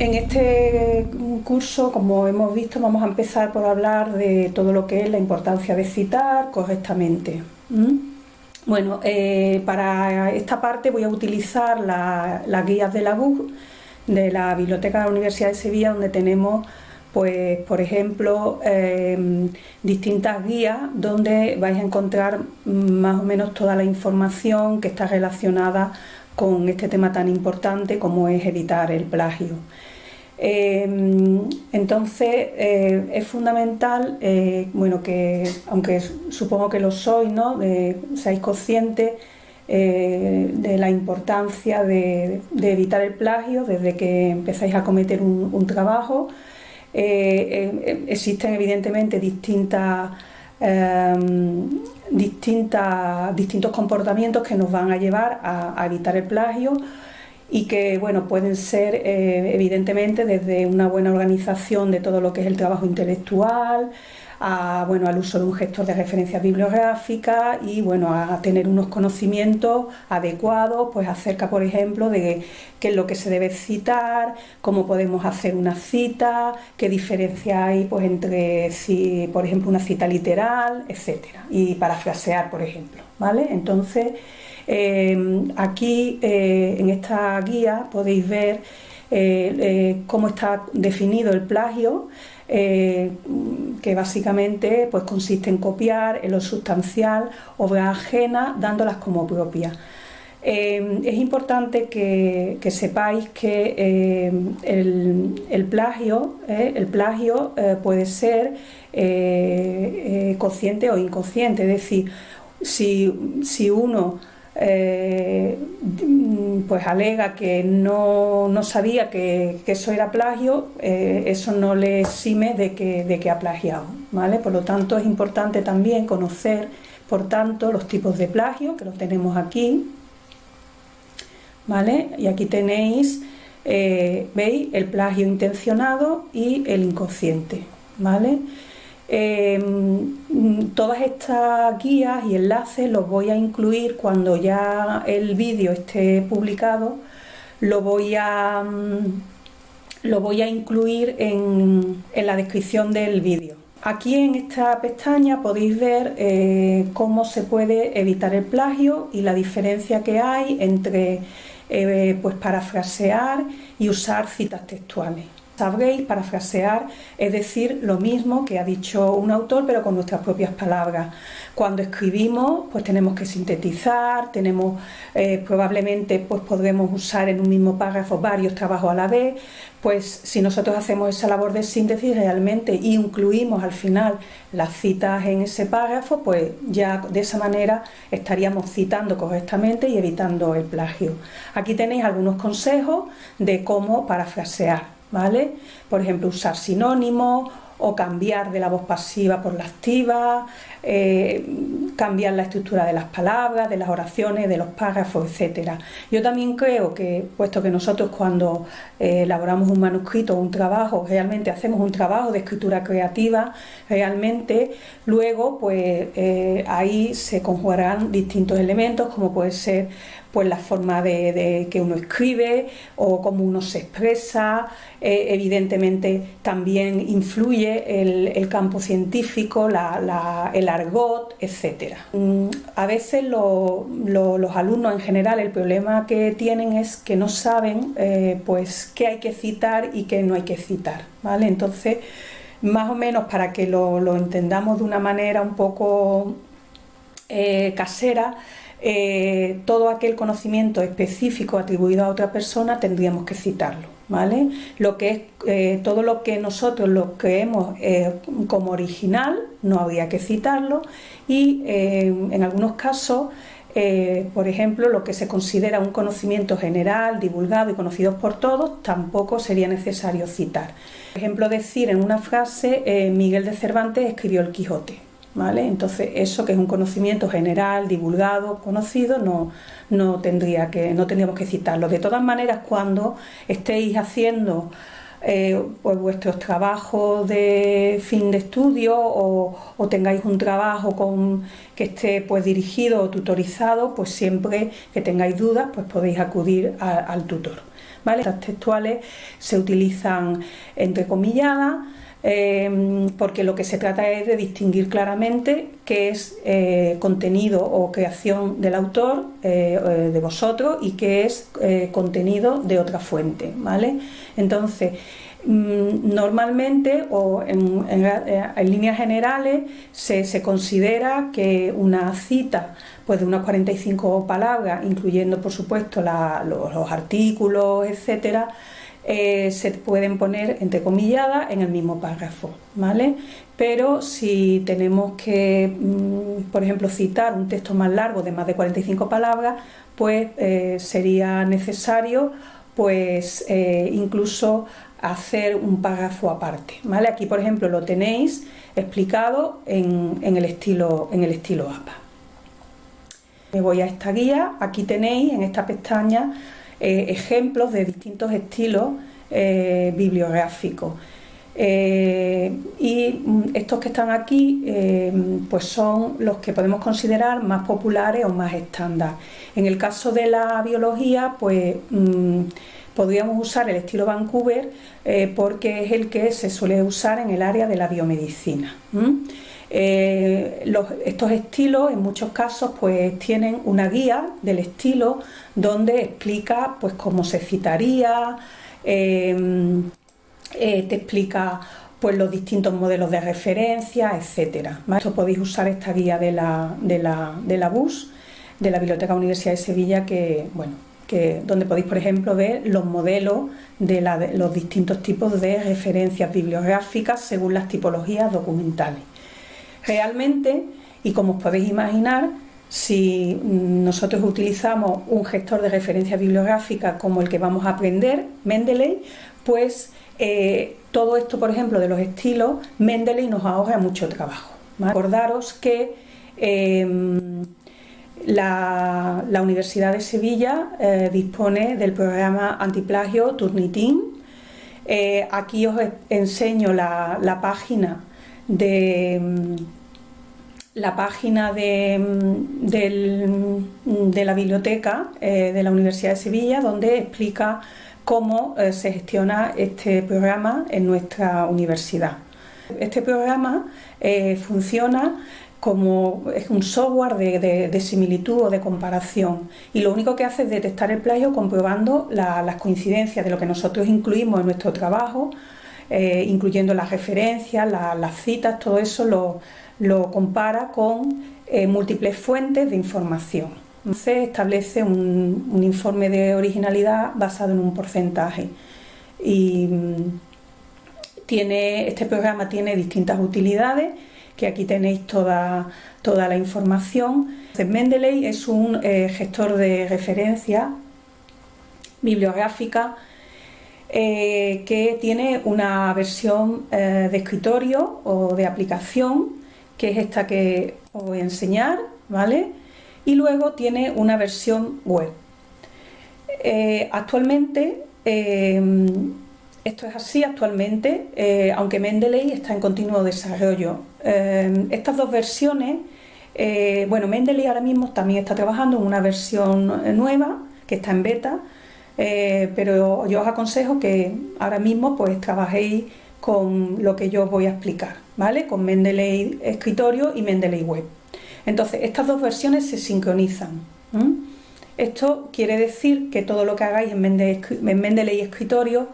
En este curso, como hemos visto, vamos a empezar por hablar de todo lo que es la importancia de citar correctamente. Bueno, eh, para esta parte voy a utilizar las guías de la BUG, de la Biblioteca de la Universidad de Sevilla, donde tenemos, pues, por ejemplo, em, distintas guías donde vais a encontrar más o menos toda la información que está relacionada con este tema tan importante como es evitar el plagio. Em, entonces eh, es fundamental, eh, bueno, que aunque supongo que lo sois, ¿no? seáis conscientes eh, de la importancia de, evitar el plagio desde que empezáis a cometer un, trabajo. existen evidentemente distintas, em, distintas, distintos comportamientos que nos van a llevar a evitar el plagio y que bueno, pueden ser eh, evidentemente desde una buena organización de todo lo que es el trabajo intelectual, a, bueno, al uso de un gestor de referencias bibliográficas y bueno, a tener unos conocimientos adecuados pues acerca, por ejemplo, de qué es lo que se debe citar, cómo podemos hacer una cita, qué diferencia hay pues, entre, si, por ejemplo, una cita literal, etcétera, y parafrasear, por ejemplo. ¿vale? Entonces, Em, aquí eh, en esta guía podéis ver eh, eh, cómo está definido el plagio, que básicamente pues, consiste en copiar en lo sustancial obra ajena dándolas como propias. Em, es importante que, sepáis que em, el, plagio, el plagio puede ser consciente o inconsciente, es decir, si, si uno eh, pues alega que no, sabía que, eso era plagio, eh, eso no le exime de que, de que ha plagiado. ¿vale? Por lo tanto, es importante también conocer, por tanto, los tipos de plagio, que los tenemos aquí. ¿vale? Y aquí tenéis, eh, ¿veis? El plagio intencionado y el inconsciente. ¿vale? Em, todas estas guías y enlaces los voy a incluir cuando ya el vídeo esté publicado, lo voy a, mm, lo voy a incluir en, la descripción del vídeo. Aquí en esta pestaña podéis ver eh, cómo se puede evitar el plagio y la diferencia que hay entre eh, pues parafrasear y usar citas textuales sabréis, parafrasear, es decir, lo mismo que ha dicho un autor, pero con nuestras propias palabras. Cuando escribimos, pues tenemos que sintetizar, tenemos eh, probablemente pues podremos usar en un mismo párrafo varios trabajos a la vez, pues si nosotros hacemos esa labor de síntesis realmente y incluimos al final las citas en ese párrafo, pues ya de esa manera estaríamos citando correctamente y evitando el plagio. Aquí tenéis algunos consejos de cómo parafrasear. ¿Vale? Por ejemplo, usar sinónimos o cambiar de la voz pasiva por la activa, eh, cambiar la estructura de las palabras, de las oraciones, de los párrafos, etcétera. Yo también creo que, puesto que nosotros cuando eh, elaboramos un manuscrito o un trabajo, realmente hacemos un trabajo de escritura creativa, realmente luego pues eh, ahí se conjugarán distintos elementos como puede ser pues la forma de, que uno escribe o cómo uno se expresa, evidentemente también influye el, campo científico, el argot, etc. Mm, a veces los alumnos en general el problema que tienen es que no saben eh, pues qué hay que citar y qué no hay que citar, ¿vale? Entonces, más o menos para que lo, entendamos de una manera un poco eh, casera, eh, todo aquel conocimiento específico atribuido a otra persona tendríamos que citarlo. ¿Vale? Lo que es, eh, todo lo que nosotros lo creemos eh, como original no habría que citarlo y en algunos casos por ejemplo, lo que se considera un conocimiento general, divulgado y conocido por todos, tampoco sería necesario citar. Por ejemplo, decir en una frase, Miguel de Cervantes escribió el Quijote. Entonces eso que es un conocimiento general, divulgado, conocido, no, no, tendría que, no tendríamos que citarlo. De todas maneras, cuando estéis haciendo eh, pues vuestros trabajos de fin de estudio o, tengáis un trabajo con, que esté pues dirigido o tutorizado, pues siempre que tengáis dudas, pues podéis acudir al tutor. ¿vale? Estas textuales se utilizan entrecomilladas eh, porque lo que se trata es de distinguir claramente qué es eh, contenido o creación del autor, eh, de vosotros, y qué es contenido de otra fuente, ¿vale? Entonces, mm, normalmente o en, líneas generales se, considera que una cita pues de unas 45 palabras, incluyendo por supuesto los, los artículos, etcétera, eh, se pueden poner entrecomilladas en el mismo párrafo, ¿vale? Pero si tenemos que, mm, por ejemplo, citar un texto más largo de más de 45 palabras, pues eh, sería necesario pues eh, incluso hacer un párrafo aparte, ¿vale? Aquí, por ejemplo, lo tenéis explicado en, el, estilo, en el estilo APA. Me voy a esta guía, aquí tenéis en esta pestaña eh, ejemplos de distintos estilos eh, bibliográficos. Eh, y estos que están aquí pues son los que podemos considerar más populares o más estándar. En el caso de la biología, pues mm, podríamos usar el estilo Vancouver porque es el que se suele usar en el área de la biomedicina. Eh, estos estilos en muchos casos pues tienen una guía del estilo donde explica pues cómo se citaría, em, eh, te explica pues los distintos modelos de referencia, etcétera. Esto podéis usar esta guía de la, de la, de la BUS, de la Biblioteca Universidad de Sevilla, que bueno, que, donde podéis, por ejemplo, ver los modelos de, de los distintos tipos de referencias bibliográficas según las tipologías documentales. Realmente, y como os podéis imaginar, si nosotros utilizamos un gestor de referencia bibliográfica como el que vamos a aprender, Mendeley, pues eh, todo esto, por ejemplo, de los estilos, Mendeley nos ahorra mucho trabajo. Acordaros que em, la, Universidad de Sevilla eh, dispone del programa antiplagio Turnitin. Eh, aquí os enseño la página de la página de, mm, mm, de la biblioteca eh, de la Universidad de Sevilla, donde explica cómo eh, se gestiona este programa en nuestra universidad. Este programa eh, funciona como es un software de, similitud o de comparación y lo único que hace es detectar el plagio comprobando las coincidencias de lo que nosotros incluimos en nuestro trabajo incluyendo las referencias, las citas, todo eso lo, compara con eh, múltiples fuentes de información. Entonces establece un, informe de originalidad basado en un porcentaje y mm, tiene, este programa tiene distintas utilidades que aquí tenéis toda, toda la información. Mendeley es un eh, gestor de referencia bibliográfica eh, que tiene una versión de escritorio o de aplicación, que es esta que os voy a enseñar, ¿vale? Y luego tiene una versión web. Eh, actualmente, esto es así actualmente, aunque Mendeley está en continuo desarrollo. estas dos versiones, bueno, Mendeley ahora mismo también está trabajando en una versión nueva, que está en beta, eh, pero yo os aconsejo que ahora mismo pues trabajéis con lo que yo os voy a explicar, ¿vale? Con Mendeley Escritorio y Mendeley Web. Entonces, estas dos versiones se sincronizan. Esto quiere decir que todo lo que hagáis en Mendeley, Escritorio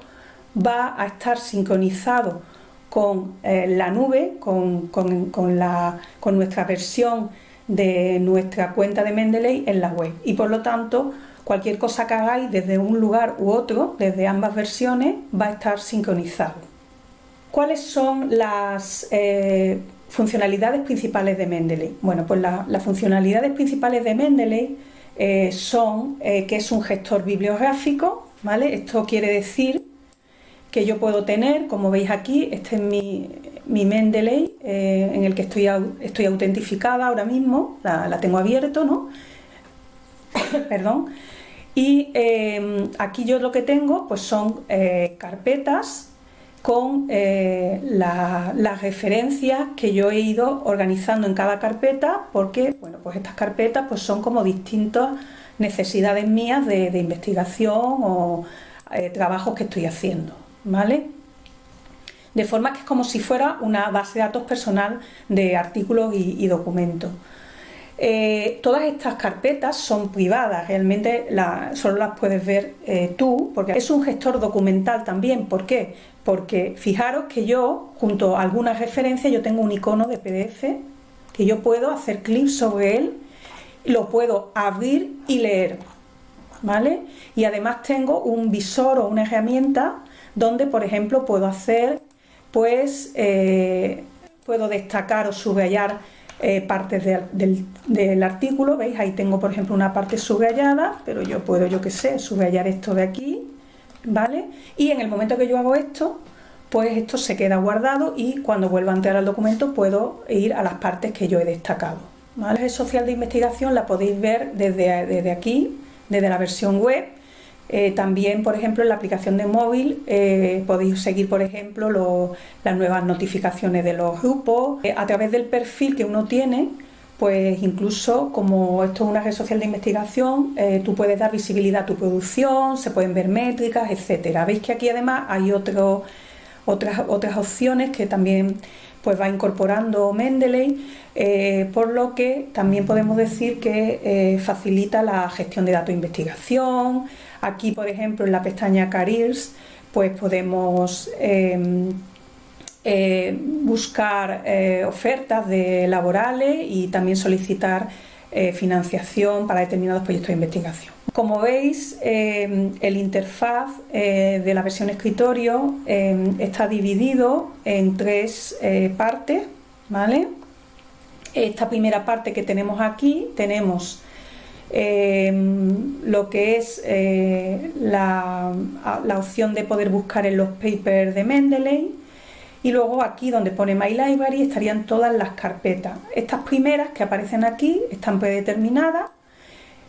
va a estar sincronizado con eh, la nube, con, con nuestra versión de nuestra cuenta de Mendeley en la web. Y por lo tanto, Cualquier cosa que hagáis desde un lugar u otro, desde ambas versiones, va a estar sincronizado. ¿Cuáles son las eh, funcionalidades principales de Mendeley? Bueno, pues las funcionalidades principales de Mendeley eh, son eh, que es un gestor bibliográfico, ¿vale? Esto quiere decir que yo puedo tener, como veis aquí, este es mi, Mendeley en el que estoy, estoy autentificada ahora mismo, la, la tengo abierto, ¿no? Perdón. Y aquí yo lo que tengo pues son carpetas con eh, las referencias que yo he ido organizando en cada carpeta porque bueno, pues estas carpetas pues son como distintas necesidades mías de, investigación o eh, trabajos que estoy haciendo, ¿vale? De forma que es como si fuera una base de datos personal de artículos y, documentos. Eh, todas estas carpetas son privadas, realmente solo las puedes ver eh, tú, porque es un gestor documental también. ¿Por qué? Porque fijaros que yo, junto a algunas referencias, yo tengo un icono de PDF que yo puedo hacer clic sobre él, lo puedo abrir y leer. ¿Vale? Y además tengo un visor o una herramienta donde, por ejemplo, puedo hacer, pues, eh, puedo destacar o subrayar eh, partes del, artículo, ¿veis? Ahí tengo, por ejemplo, una parte subrayada, pero yo puedo, yo qué sé, subrayar esto de aquí, ¿vale? Y en el momento que yo hago esto, pues esto se queda guardado y cuando vuelva a entrar al documento puedo ir a las partes que yo he destacado. La red social de investigación la podéis ver desde, desde aquí, desde la versión web. Eh, también, por ejemplo, en la aplicación de móvil eh, podéis seguir, por ejemplo, las nuevas notificaciones de los grupos. Eh, a través del perfil que uno tiene, pues incluso como esto es una red social de investigación, tú puedes dar visibilidad a tu producción, se pueden ver métricas, etcétera. Veis que aquí además hay otras, otras opciones que también pues va incorporando Mendeley, por lo que también podemos decir que facilita la gestión de datos de investigación. Aquí, por ejemplo, en la pestaña Careers, pues podemos em, eh, buscar ofertas de laborales y también solicitar financiación para determinados proyectos de investigación. Como veis, eh, el interfaz eh, de la versión escritorio eh, está dividido en tres partes, ¿vale? Esta primera parte que tenemos aquí, tenemos lo que es la, la, opción de poder buscar en los papers de Mendeley y luego aquí donde pone My Library estarían todas las carpetas. Estas primeras que aparecen aquí están predeterminadas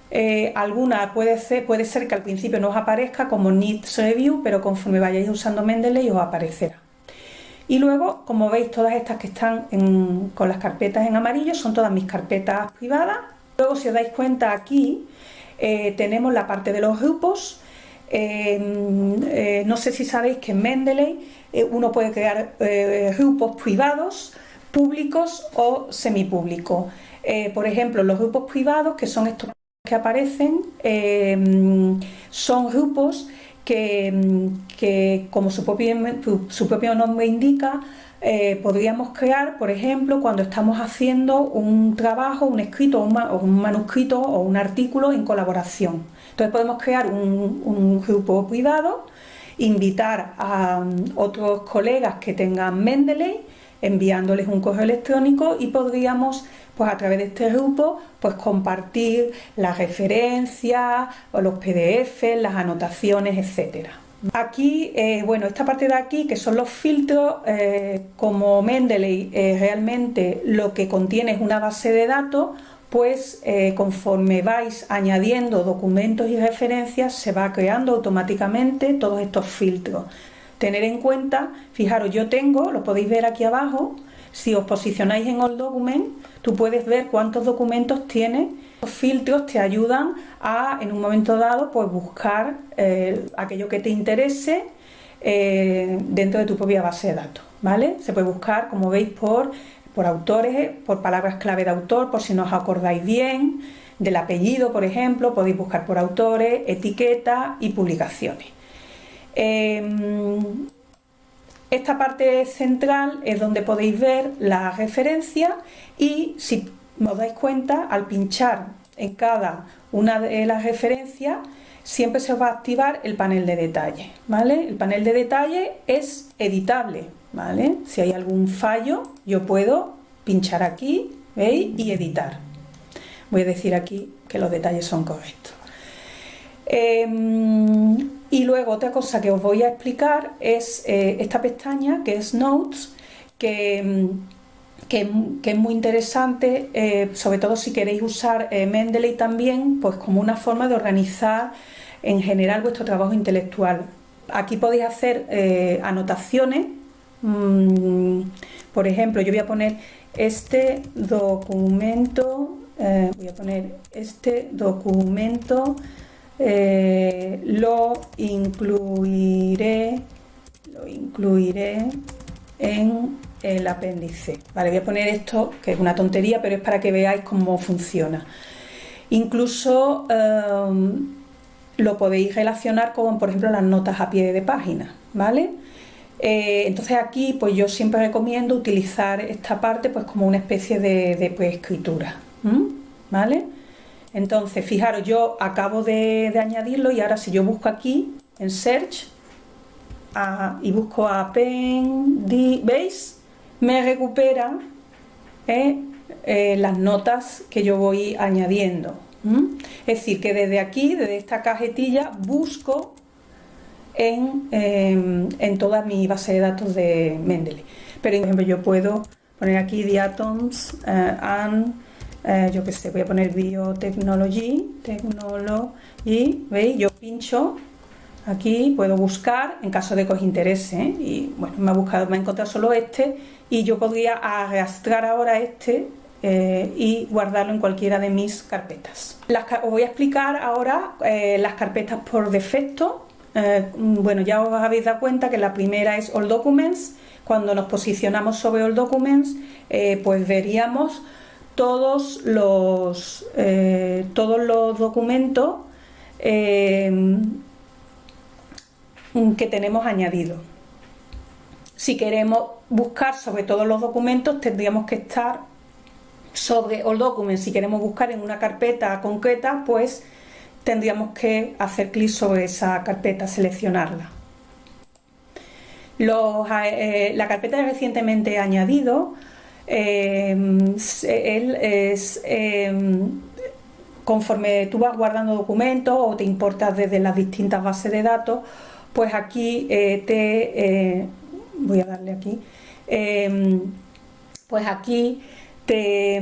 eh, alguna puede ser, puede ser que al principio no os aparezca como Needs Review, pero conforme vayáis usando Mendeley os aparecerá. Y luego, como veis, todas estas que están con las carpetas en amarillo son todas mis carpetas privadas. Luego, si os dais cuenta aquí, eh, tenemos la parte de los grupos. Eh, no sé si sabéis que en Mendeley uno puede crear grupos privados, públicos o semipúblicos. por ejemplo, los grupos privados, que son estos que aparecen son grupos que, como su propio, nombre indica, eh, podríamos crear, por ejemplo, cuando estamos haciendo un trabajo, un escrito o un, manuscrito o un artículo en colaboración. Entonces podemos crear un, un grupo privado, invitar a mm, otros colegas que tengan Mendeley, enviándoles un correo electrónico y podríamos pues a través de este grupo, pues compartir las referencias o los PDF, las anotaciones, etcétera. Aquí, eh, bueno, esta parte de aquí, que son los filtros, eh, como Mendeley eh, realmente lo que contiene es una base de datos, pues conforme vais añadiendo documentos y referencias, se va creando automáticamente todos estos filtros. Tener en cuenta, fijaros, yo tengo, lo podéis ver aquí abajo, si os posicionáis en All Document, tú puedes ver cuántos documentos tiene. Los filtros te ayudan a, en un momento dado, pues buscar eh, aquello que te interese eh, dentro de tu propia base de datos. ¿vale? Se puede buscar, como veis, por, por autores, por palabras clave de autor, por si no os acordáis bien, del apellido, por ejemplo, podéis buscar por autores, etiquetas y publicaciones. Em, esta parte central es donde podéis ver la referencia y si os dais cuenta, al pinchar en cada una de las referencias, siempre se va a activar el panel de detalle, ¿vale? El panel de detalle es editable, ¿vale? Si hay algún fallo, yo puedo pinchar aquí, ¿veis? Y editar. Voy a decir aquí que los detalles son correctos. Em, y luego otra cosa que os voy a explicar es eh, esta pestaña que es Notes, que, que, es muy interesante, eh, sobre todo si queréis usar eh, Mendeley también, pues como una forma de organizar en general vuestro trabajo intelectual. Aquí podéis hacer anotaciones, mm, por ejemplo, yo voy a poner este documento, voy a poner este documento eh, lo incluiré, lo incluiré en el apéndice. Vale, voy a poner esto, que es una tontería, pero es para que veáis cómo funciona. Incluso em, lo podéis relacionar con, por ejemplo, las notas a pie de página, ¿vale? Eh, entonces aquí, pues yo siempre recomiendo utilizar esta parte pues como una especie de, pues, escritura, ¿vale? Entonces, fijaros, yo acabo de, añadirlo y ahora si yo busco aquí en Search y busco Appendix, ¿veis? Me recupera eh, eh, las notas que yo voy añadiendo. Es decir, que desde aquí, desde esta cajetilla, busco en, em, en toda mi base de datos de Mendeley. Pero, por ejemplo, yo puedo poner aquí the atoms eh, and yo que sé, voy a poner biotechnology, technology, ¿veis? Yo pincho aquí, puedo buscar en caso de que os interese, ¿eh? y bueno, me ha buscado, me ha encontrado solo este, y yo podría arrastrar ahora este eh, y guardarlo en cualquiera de mis carpetas. os voy a explicar ahora las carpetas por defecto. bueno, ya os habéis dado cuenta que la primera es All Documents. Cuando nos posicionamos sobre All Documents, pues veríamos todos los, eh, todos los documentos eh, que tenemos añadidos. Si queremos buscar sobre todos los documentos, tendríamos que estar sobre All Documents. Si queremos buscar en una carpeta concreta, pues tendríamos que hacer clic sobre esa carpeta, seleccionarla. Eh, la carpeta recientemente añadido Em, es, em, conforme tú vas guardando documentos o te importas desde las distintas bases de datos, pues aquí eh, te, eh, voy a darle aquí, em, pues aquí te,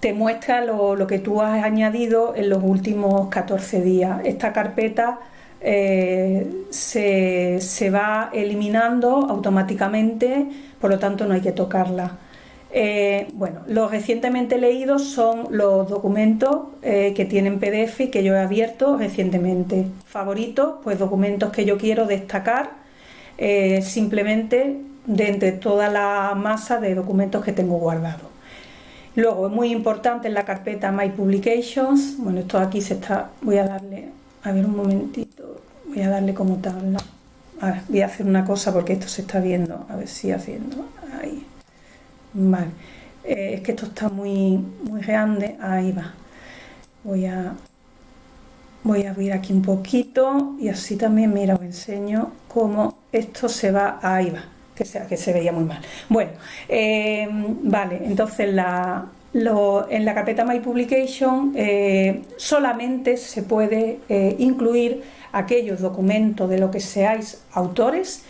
te muestra lo, que tú has añadido en los últimos 14 días. Esta carpeta eh, se, se, va eliminando automáticamente por lo tanto no hay que tocarla. Eh, bueno, los recientemente leídos son los documentos eh, que tienen PDF y que yo he abierto recientemente. Favoritos, pues documentos que yo quiero destacar eh, simplemente de entre toda la masa de documentos que tengo guardados. Luego, es muy importante en la carpeta My Publications, bueno, esto aquí se está, voy a darle, a ver un momentito, voy a darle como tabla voy a hacer una cosa porque esto se está viendo, a ver si haciendo, ahí, vale, eh, es que esto está muy, muy grande, ahí va, voy a, voy a abrir aquí un poquito y así también, mira, os enseño cómo esto se va, ahí va, que, sea, que se veía muy mal. Bueno, eh, vale, entonces la, en la carpeta My Publication eh, solamente se puede incluir aquellos documentos de lo que seáis autores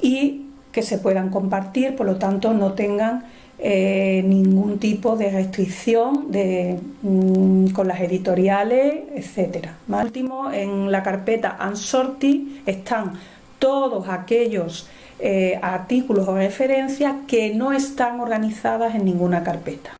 y que se puedan compartir, por lo tanto no tengan eh, ningún tipo de restricción mm, con las editoriales, etcétera. Más último, en la carpeta Unsorted están todos aquellos eh, artículos o referencias que no están organizadas en ninguna carpeta.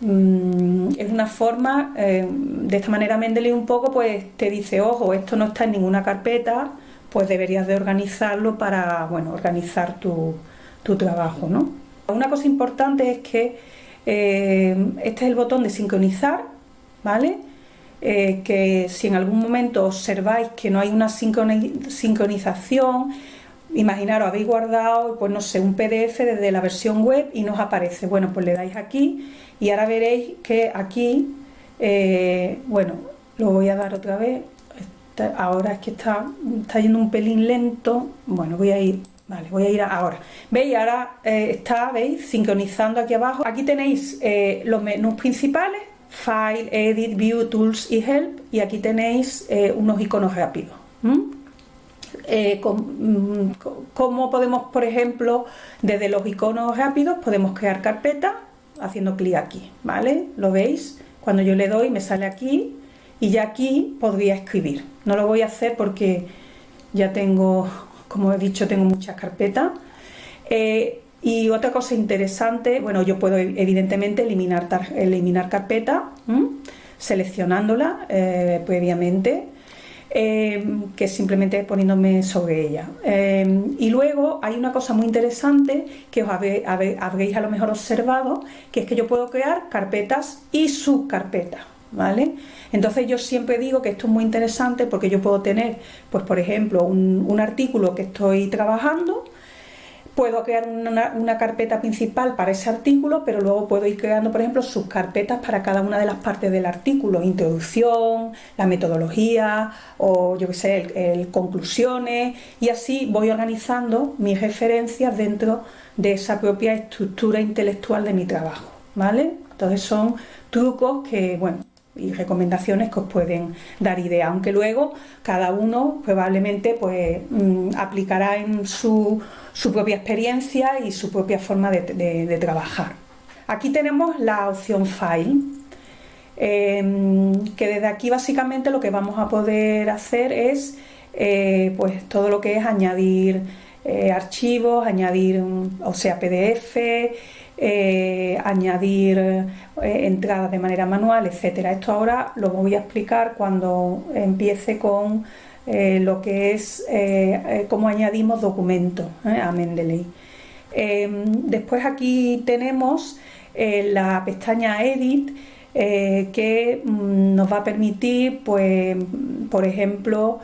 Mm, es una forma, eh, de esta manera Mendeley un poco pues te dice, ojo, esto no está en ninguna carpeta, pues deberías de organizarlo para, bueno, organizar tu, trabajo, ¿no? Una cosa importante es que eh, este es el botón de sincronizar, ¿vale? Eh, que si en algún momento observáis que no hay una sincronización, imaginaros, habéis guardado, pues no sé, un PDF desde la versión web y nos aparece, bueno, pues le dais aquí y ahora veréis que aquí, eh, bueno, lo voy a dar otra vez, ahora es que está, está yendo un pelín lento, bueno, voy a ir, vale, voy a ir ahora. ¿Veis? Ahora eh, está, ¿veis? Sincronizando aquí abajo. Aquí tenéis eh, los menús principales, File, Edit, View, Tools y Help, y aquí tenéis unos iconos rápidos. Mm, ¿Cómo podemos, por ejemplo, desde los iconos rápidos, podemos crear carpetas haciendo clic aquí, ¿vale? ¿Lo veis? Cuando yo le doy me sale aquí y ya aquí podría escribir. No lo voy a hacer porque ya tengo, como he dicho, tengo muchas carpetas. Eh, y otra cosa interesante, bueno, yo puedo evidentemente eliminar, eliminar carpeta. seleccionándola eh, previamente, eh, que simplemente poniéndome sobre ella. y luego hay una cosa muy interesante que os habréis a lo mejor observado, que es que yo puedo crear carpetas y subcarpetas. ¿Vale? Entonces yo siempre digo que esto es muy interesante porque yo puedo tener, pues por ejemplo, un artículo que estoy trabajando, puedo crear una, carpeta principal para ese artículo, pero luego puedo ir creando, por ejemplo, subcarpetas para cada una de las partes del artículo, introducción, la metodología o yo qué sé, el, conclusiones y así voy organizando mis referencias dentro de esa propia estructura intelectual de mi trabajo, ¿vale? Entonces son trucos que, bueno, y recomendaciones que os pueden dar idea, aunque luego cada uno probablemente pues mm, aplicará en su, propia experiencia y su propia forma de, trabajar. Aquí tenemos la opción File, em, que desde aquí básicamente lo que vamos a poder hacer es eh, pues todo lo que es añadir eh, archivos, añadir, o sea, PDF, eh, añadir eh, entradas de manera manual, etcétera. Esto ahora lo voy a explicar cuando empiece con lo que es cómo añadimos documentos a Mendeley. después aquí tenemos la pestaña Edit que mm, nos va a permitir, pues, por ejemplo,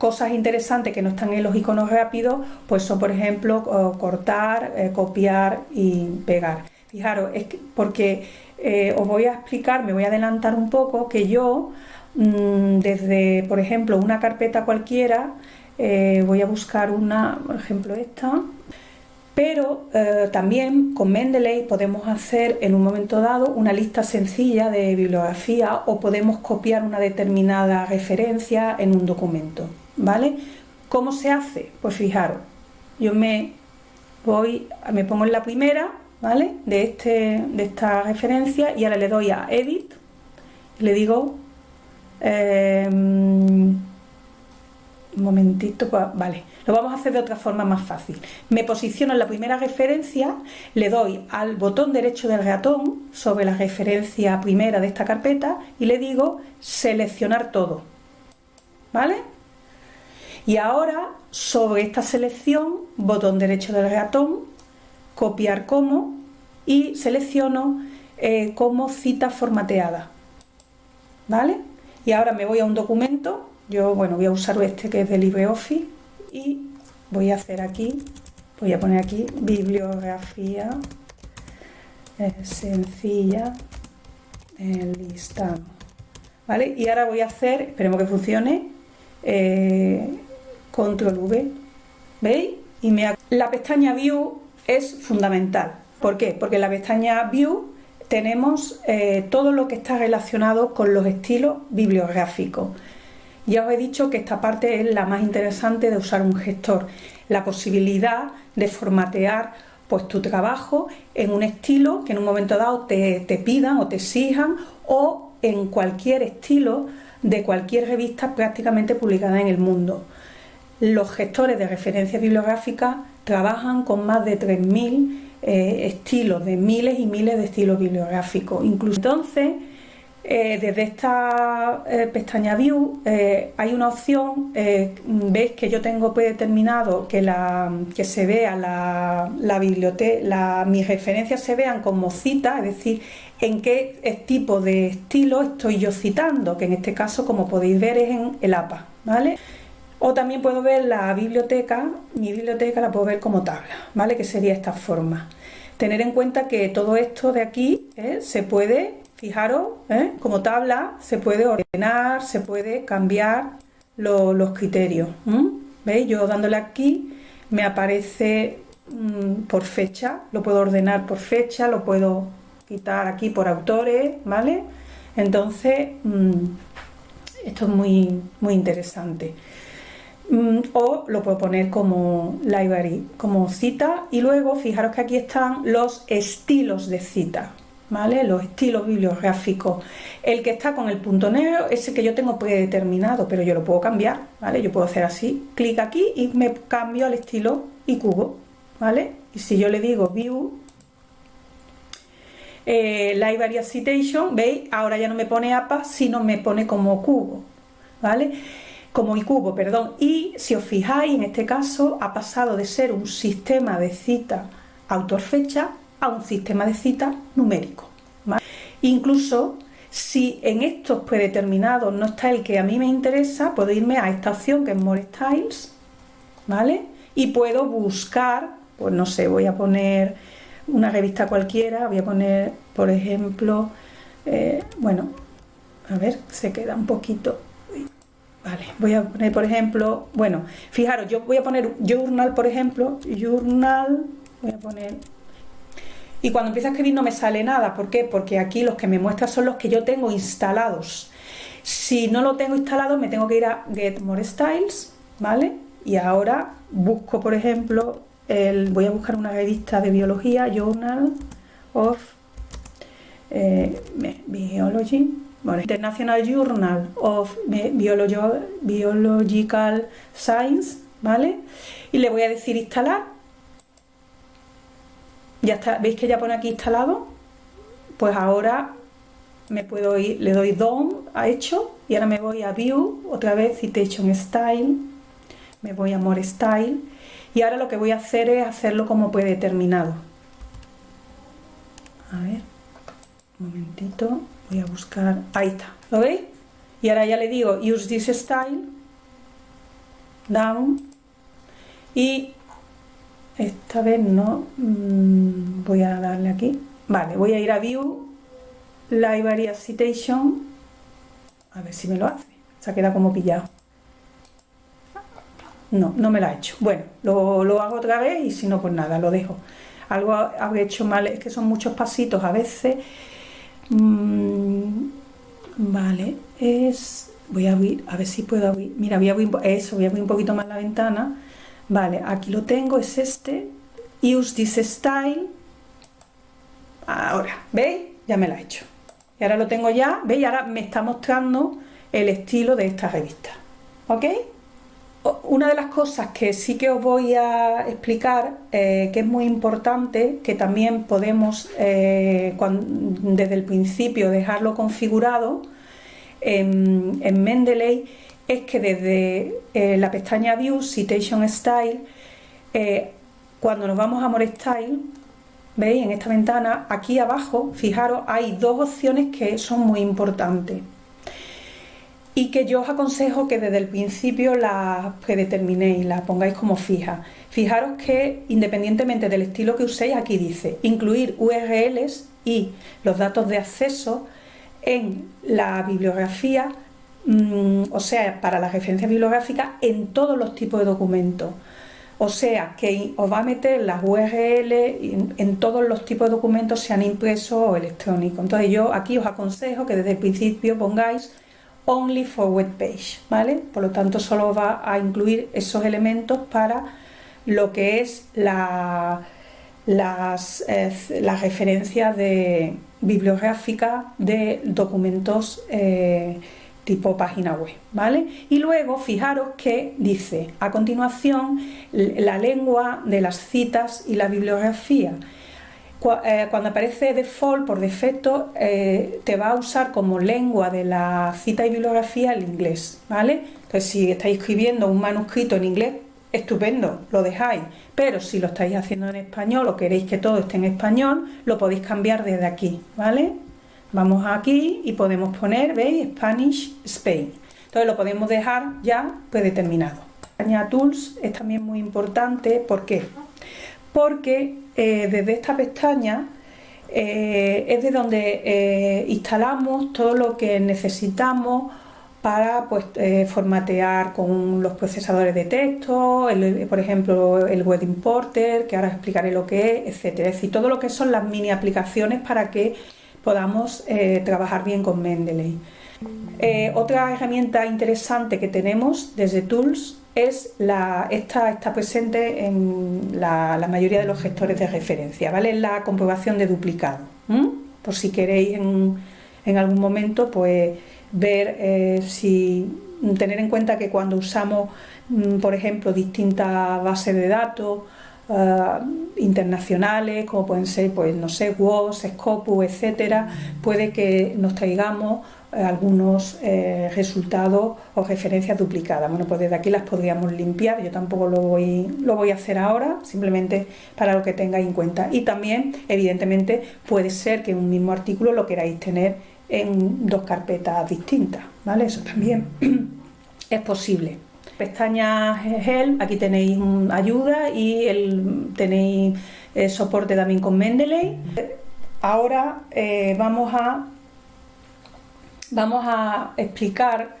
cosas interesantes que no están en los iconos rápidos, pues son, por ejemplo, cortar, eh, copiar y pegar. Fijaros, es porque eh, os voy a explicar, me voy a adelantar un poco, que yo, mm, desde, por ejemplo, una carpeta cualquiera, eh, voy a buscar una, por ejemplo, esta, pero también con Mendeley podemos hacer en un momento dado una lista sencilla de bibliografía o podemos copiar una determinada referencia en un documento. ¿Vale? ¿Cómo se hace? Pues fijaros, yo me voy, me pongo en la primera, ¿vale? De, este, de esta referencia y ahora le doy a Edit, le digo, em, un momentito, pues, vale, lo vamos a hacer de otra forma más fácil. Me posiciono en la primera referencia, le doy al botón derecho del ratón sobre la referencia primera de esta carpeta y le digo seleccionar todo, ¿vale? Y ahora, sobre esta selección, botón derecho del ratón, copiar como y selecciono eh, como cita formateada. ¿Vale? Y ahora me voy a un documento, yo bueno, voy a usar este que es de LibreOffice y voy a hacer aquí, voy a poner aquí bibliografía eh, sencilla, el listado. ¿Vale? Y ahora voy a hacer, esperemos que funcione, eh, control V, ¿veis? Y me... La pestaña View es fundamental. ¿Por qué? Porque en la pestaña View tenemos eh, todo lo que está relacionado con los estilos bibliográficos. Ya os he dicho que esta parte es la más interesante de usar un gestor, la posibilidad de formatear pues tu trabajo en un estilo que en un momento dado te, te pidan o te exijan o en cualquier estilo de cualquier revista prácticamente publicada en el mundo. Los gestores de referencia bibliográfica trabajan con más de 3.000 eh, estilos, de miles y miles de estilos bibliográficos. Incluso entonces, eh, desde esta eh, pestaña View hay una opción, veis que yo tengo predeterminado que, la, que se vea la, la biblioteca, mis referencias se vean como cita, es decir, en qué tipo de estilo estoy yo citando, que en este caso, como podéis ver, es en el APA, ¿vale? O también puedo ver la biblioteca, mi biblioteca la puedo ver como tabla, ¿vale? Que sería esta forma. Tener en cuenta que todo esto de aquí ¿eh? se puede, fijaros, ¿eh? como tabla, se puede ordenar, se puede cambiar los criterios. ¿Veis? Yo dándole aquí me aparece mm, por fecha, lo puedo ordenar por fecha, lo puedo quitar aquí por autores, ¿vale? Entonces, mm, esto es muy, muy interesante. Mm, o lo puedo poner como library, como cita y luego fijaros que aquí están los estilos de cita, ¿vale? Los estilos bibliográficos. El que está con el punto negro es el que yo tengo predeterminado, pero yo lo puedo cambiar, ¿vale? Yo puedo hacer así, clic aquí y me cambio al estilo y cubo, ¿vale? Y si yo le digo view, eh, Library Citation, ¿veis? Ahora ya no me pone APA, sino me pone como cubo, ¿vale? Como el cubo, perdón. Y si os fijáis, en este caso ha pasado de ser un sistema de cita autor-fecha a un sistema de cita numérico. Incluso si en estos predeterminados no está el que a mí me interesa, puedo irme a esta opción que es More Styles, ¿vale? Y puedo buscar, pues no sé, voy a poner una revista cualquiera, voy a poner, por ejemplo, eh, bueno, a ver, se queda un poquito, vale, voy a poner, por ejemplo, bueno, fijaros, yo voy a poner journal, por ejemplo, journal, voy a poner y cuando empiezo a escribir no me sale nada. ¿Por qué? Porque aquí los que me muestra son los que yo tengo instalados. Si no lo tengo instalado, me tengo que ir a Get More Styles, ¿vale? Y ahora busco, por ejemplo, el, voy a buscar una revista de biología, Journal of eh, Biology, International Journal of Biological Science, ¿vale? Y le voy a decir instalar ya está, ¿veis que ya pone aquí instalado? Pues ahora me puedo ir, le doy Done a hecho y ahora me voy a View, otra vez Citation Style, me voy a More Style y ahora lo que voy a hacer es hacerlo como predeterminado. A ver, un momentito, voy a buscar, ahí está, ¿lo veis? Y ahora ya le digo Use this style, Down y esta vez no mm, voy a darle aquí. Vale voy a ir a view library citation a ver si me lo hace. Se ha quedado como pillado. No, no me lo ha hecho. Bueno, lo, hago otra vez y si no pues nada, lo dejo. Algo habré hecho mal, es que son muchos pasitos a veces mm, vale, es voy a abrir, a ver si puedo abrir mira, voy a abrir eso, voy a abrir un poquito más la ventana Vale, aquí lo tengo, es este. Use this style. Ahora, ¿veis? Ya me lo ha hecho. Y ahora lo tengo ya, ¿veis? Ahora me está mostrando el estilo de esta revista. ¿Ok? Una de las cosas que sí que os voy a explicar, eh, que es muy importante, que también podemos eh, desde el principio dejarlo configurado en, en Mendeley, es que desde eh, la pestaña View, Citation Style, cuando nos vamos a More Style, veis en esta ventana, aquí abajo, fijaros, hay dos opciones que son muy importantes y que yo os aconsejo que desde el principio las predeterminéis, las pongáis como fijas. Fijaros que independientemente del estilo que uséis, aquí dice incluir URLs y los datos de acceso en la bibliografía Mm, o sea, para la referencia bibliográfica en todos los tipos de documentos. O sea, que os va a meter las URL en, todos los tipos de documentos, sean impresos o electrónicos. Entonces yo aquí os aconsejo que desde el principio pongáis only for web page, ¿vale? Por lo tanto, solo va a incluir esos elementos para lo que es la, las, eh, referencias de bibliográfica de documentos eh, tipo página web, ¿vale? Y luego fijaros que dice a continuación la lengua de las citas y la bibliografía. Eh, cuando aparece default por defecto eh, te va a usar como lengua de la cita y bibliografía el inglés, ¿vale? Entonces si estáis escribiendo un manuscrito en inglés, estupendo, lo dejáis, pero si lo estáis haciendo en español o queréis que todo esté en español, lo podéis cambiar desde aquí, ¿vale? Vamos aquí y podemos poner, ¿veis? Spanish Spain. Entonces lo podemos dejar ya predeterminado. Tools es también muy importante, ¿por qué? Porque eh, desde esta pestaña eh, es de donde eh, instalamos todo lo que necesitamos para pues, formatear con los procesadores de texto, por ejemplo el web importer, que ahora explicaré lo que es, etcétera. Es decir, todo lo que son las mini aplicaciones para que podamos trabajar bien con Mendeley. Otra herramienta interesante que tenemos desde Tools es la, esta está presente en la, mayoría de los gestores de referencia, ¿vale? La comprobación de duplicado. Por si queréis en, algún momento pues ver eh, si tener en cuenta que cuando usamos mm, por ejemplo distintas bases de datos internacionales, como pueden ser, pues no sé, WOS, Scopus, etcétera, puede que nos traigamos eh, algunos eh, resultados o referencias duplicadas. Bueno, pues desde aquí las podríamos limpiar, yo tampoco lo voy, lo voy a hacer ahora, simplemente para lo que tengáis en cuenta. Y también, evidentemente, puede ser que un mismo artículo lo queráis tener en dos carpetas distintas, ¿vale? Eso también es posible. Pestaña Help, aquí tenéis ayuda y tenéis eh, soporte también con Mendeley. Ahora vamos a vamos a explicar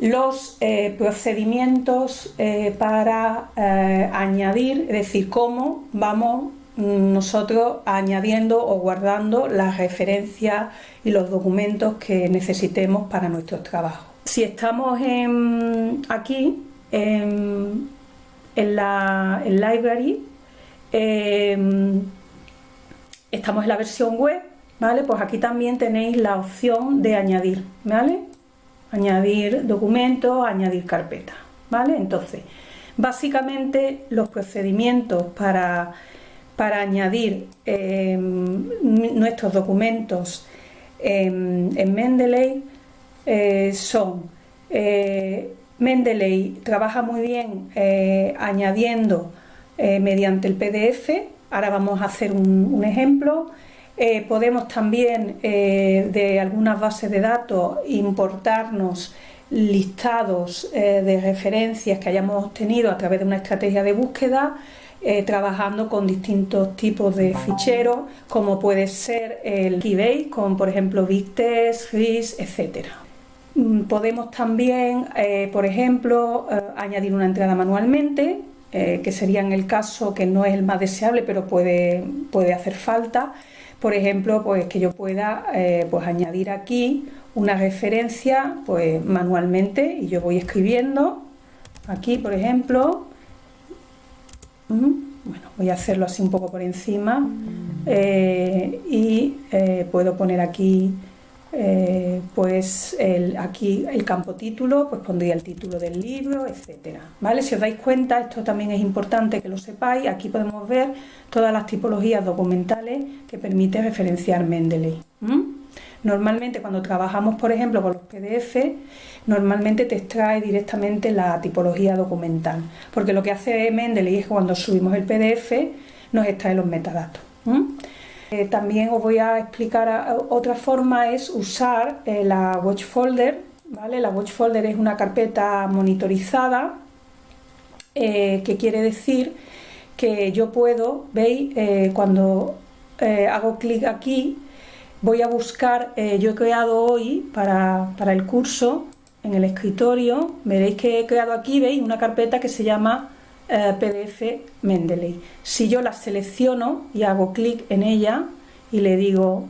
los eh, procedimientos eh, para eh, añadir, es decir, cómo vamos nosotros añadiendo o guardando las referencias y los documentos que necesitemos para nuestros trabajos. Si estamos aquí en, la library, estamos en la versión web ¿vale? Pues aquí también tenéis la opción de añadir, ¿vale? Añadir documentos, añadir carpeta, ¿vale? Entonces, básicamente los procedimientos para, para añadir em, nuestros documentos en, Mendeley eh, son eh, Mendeley trabaja muy bien eh, añadiendo mediante el PDF, ahora vamos a hacer un ejemplo, eh, podemos también eh, de algunas bases de datos importarnos listados eh, de referencias que hayamos obtenido a través de una estrategia de búsqueda, trabajando con distintos tipos de ficheros, como puede ser el Keybase, con por ejemplo Victest, RIS, etc. Mm, podemos también, por ejemplo, añadir una entrada manualmente, que sería en el caso que no es el más deseable, pero puede, puede hacer falta por ejemplo, pues que yo pueda eh, pues añadir aquí una referencia pues manualmente y yo voy escribiendo. Aquí, por ejemplo, bueno, voy a hacerlo así un poco por encima eh, y eh, puedo poner aquí eh, pues aquí el campo título, pues pondría el título del libro, etcétera. ¿Vale? Si os dais cuenta, esto también es importante que lo sepáis, aquí podemos ver todas las tipologías documentales que permite referenciar Mendeley. Normalmente cuando trabajamos, por ejemplo, con los PDF, normalmente te extrae directamente la tipología documental, porque lo que hace Mendeley es que cuando subimos el PDF nos extrae los metadatos. Eh, también os voy a explicar otra forma es usar eh, la watch folder, ¿vale? La watch folder es una carpeta monitorizada eh, que quiere decir que yo puedo, veis, cuando hago clic aquí, voy a buscar, yo he creado hoy para, para el curso en el escritorio, veréis que he creado aquí, veis, una carpeta que se llama eh, PDF Mendeley. Si yo la selecciono y hago clic en ella y le digo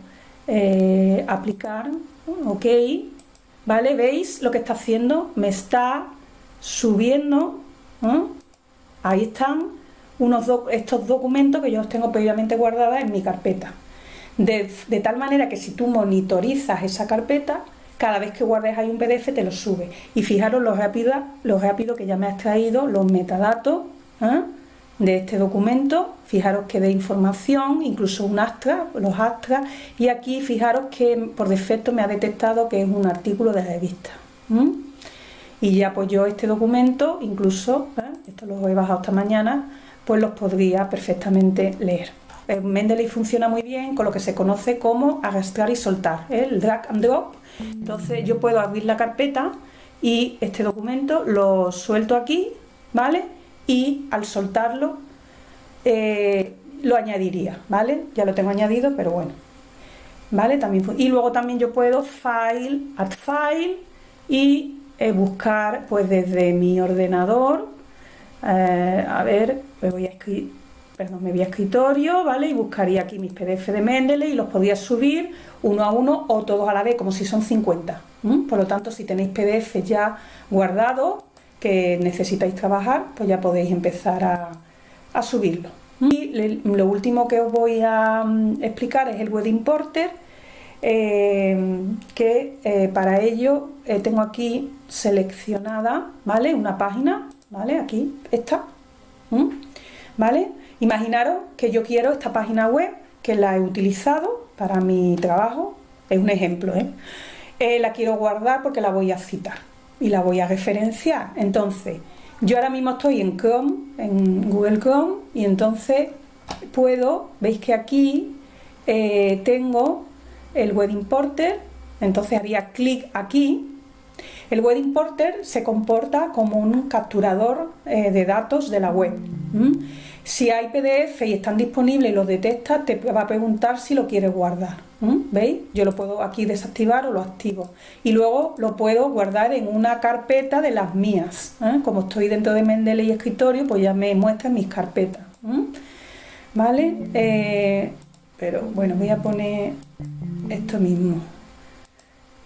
eh, aplicar, ok, ¿vale? ¿Veis lo que está haciendo? Me está subiendo, ahí están unos estos documentos que yo tengo previamente guardados en mi carpeta. De, de, tal manera que si tú monitorizas esa carpeta, cada vez que guardes ahí un PDF te lo sube. Y fijaros lo rápido, que ya me ha extraído los metadatos ¿eh? de este documento. Fijaros que de información, incluso un astra, los astras. Y aquí fijaros que por defecto me ha detectado que es un artículo de revista. Y ya pues yo este documento, incluso, ¿eh? esto lo he bajado esta mañana, pues los podría perfectamente leer. Mendeley funciona muy bien con lo que se conoce como arrastrar y soltar, ¿eh? el drag and drop. Entonces yo puedo abrir la carpeta y este documento lo suelto aquí, ¿vale? Y al soltarlo eh, lo añadiría, ¿vale? Ya lo tengo añadido, pero bueno, ¿vale? También, y luego también yo puedo file, add file y eh, buscar pues desde mi ordenador, a ver, me voy a escribir perdón, me voy a escritorio, ¿vale? Y buscaría aquí mis PDF de Mendeley y los podía subir uno a uno o todos a la vez, como si son 50. Por lo tanto, si tenéis PDF ya guardados que necesitáis trabajar, pues ya podéis empezar a, subirlo. Y lo último que os voy a mm, explicar es el Web Importer, eh, que eh, para ello eh, tengo aquí seleccionada, ¿vale? Una página, ¿vale? Aquí, esta, ¿vale? Imaginaros que yo quiero esta página web, que la he utilizado para mi trabajo, es un ejemplo, ¿eh? Eh, la quiero guardar porque la voy a citar y la voy a referenciar. Entonces, yo ahora mismo estoy en Chrome, en Google Chrome, y entonces puedo, veis que aquí eh, tengo el Web Importer, entonces haría clic aquí. El Web Importer se comporta como un capturador de datos de la web. Si hay PDF y están disponibles y los detecta, te va a preguntar si lo quieres guardar. ¿Veis? Yo lo puedo aquí desactivar o lo activo. Y luego lo puedo guardar en una carpeta de las mías. ¿eh? Como estoy dentro de Mendeley escritorio, pues ya me muestra mis carpetas. ¿Vale? Eh, pero bueno, voy a poner esto mismo.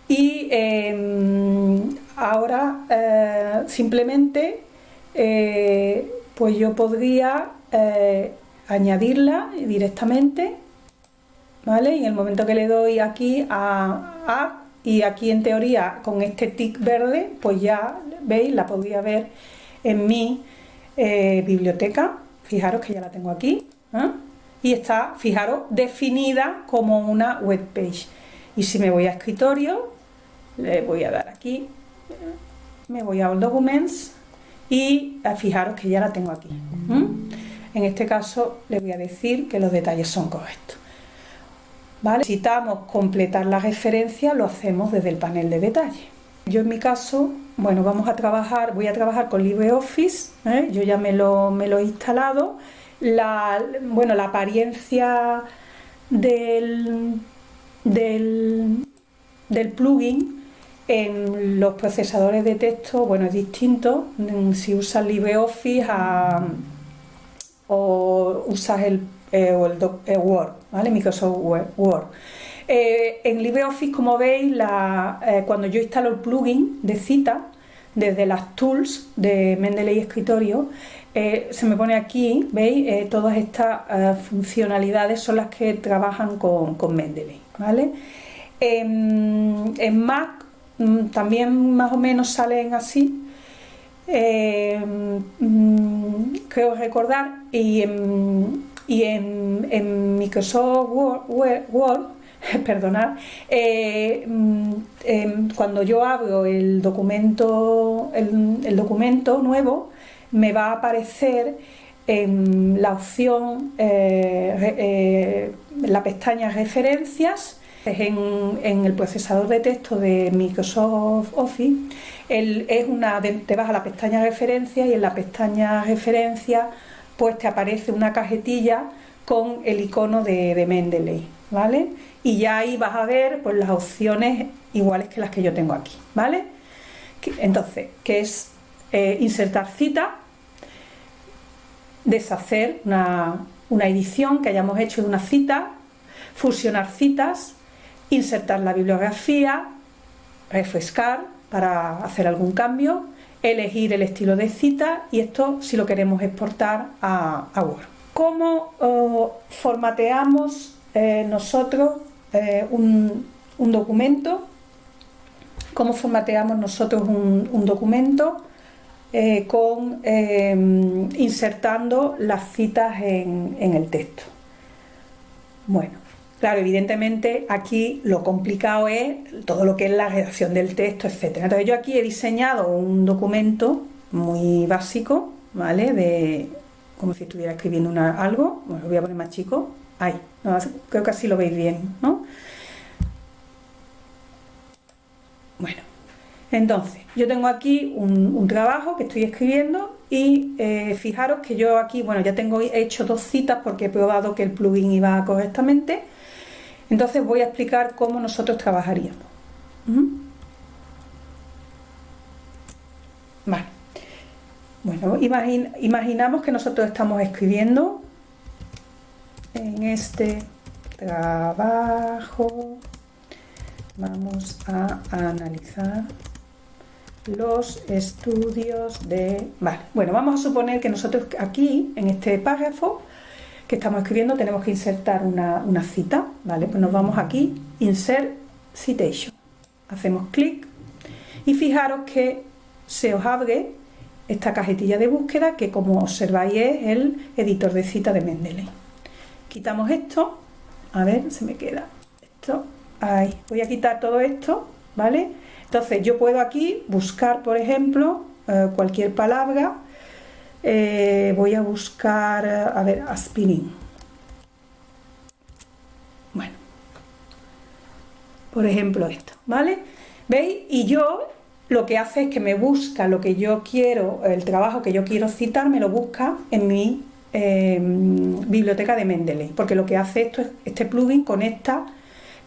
Y em, ahora eh, simplemente pues yo podría eh, añadirla directamente, ¿vale? Y en el momento que le doy aquí a Add, y aquí en teoría con este tick verde, pues ya, ¿veis? La podría ver en mi eh, biblioteca. Fijaros que ya la tengo aquí. ¿eh? Y está, fijaros, definida como una web page. Y si me voy a escritorio, le voy a dar aquí, me voy a All Documents y fijaros que ya la tengo aquí. En este caso le voy a decir que los detalles son correctos. ¿Vale? Necesitamos completar la referencia, lo hacemos desde el panel de detalle. Yo en mi caso, bueno, vamos a trabajar, voy a trabajar con LibreOffice, ¿eh? yo ya me lo, me lo he instalado. La, bueno, la apariencia del, del, del plugin en los procesadores de texto, bueno, es distinto si usas LibreOffice a o usas el, eh, el, Word, ¿vale? Microsoft Word. Eh, en LibreOffice, como veis, eh, cuando yo instalo el plugin de cita, desde las tools de Mendeley Escritorio, se me pone aquí, ¿veis? todas estas funcionalidades son las que trabajan con, con Mendeley, ¿vale? En, en Mac mm, también más o menos salen así, eh, creo recordar, y en, y en, Microsoft Word, perdonad, eh, mm, em, cuando yo abro el documento, el, documento nuevo, me va a aparecer en la opción, eh, la pestaña referencias, en, el procesador de texto de Microsoft Office, es una, te vas a la pestaña referencia y en la pestaña referencia pues te aparece una cajetilla con el icono de, Mendeley, ¿vale? Y ya ahí vas a ver pues las opciones iguales que las que yo tengo aquí, ¿vale? Entonces, que es eh, insertar cita, deshacer una, una edición que hayamos hecho de una cita, fusionar citas, insertar la bibliografía, refrescar para hacer algún cambio, elegir el estilo de cita y esto si lo queremos exportar a, Word. ¿Cómo oh, formateamos eh, nosotros eh, un, documento? ¿Cómo formateamos nosotros un, documento? Eh, con insertando las citas en el texto. Bueno, Claro, evidentemente aquí lo complicado es todo lo que es la redacción del texto, etcétera. Entonces yo aquí he diseñado un documento muy básico, ¿vale? De como si estuviera escribiendo una, algo. Bueno, lo voy a poner más chico. Ahí, creo que así lo veis bien, ¿no? Bueno, entonces yo tengo aquí un, trabajo que estoy escribiendo y eh, fijaros que yo aquí, bueno, ya tengo hecho dos citas porque he probado que el plugin iba correctamente entonces voy a explicar cómo nosotros trabajaríamos. Vale. Bueno, imaginamos que nosotros estamos escribiendo en este trabajo. Vamos a analizar los estudios de... Vale, bueno, vamos a suponer que nosotros aquí, en este párrafo, que estamos escribiendo tenemos que insertar una, cita, ¿vale? Pues nos vamos aquí, Insert Citation. Hacemos clic y fijaros que se os abre esta cajetilla de búsqueda que como observáis es el editor de cita de Mendeley. Quitamos esto, a ver, se me queda esto, ahí, voy a quitar todo esto, ¿vale? Entonces yo puedo aquí buscar, por ejemplo, eh, cualquier palabra, eh, voy a buscar, a ver, aspirin. Bueno, por ejemplo esto, ¿vale? ¿Veis? Y yo lo que hace es que me busca lo que yo quiero, el trabajo que yo quiero citar, me lo busca en mi em, biblioteca de Mendeley, porque lo que hace esto es, este plugin conecta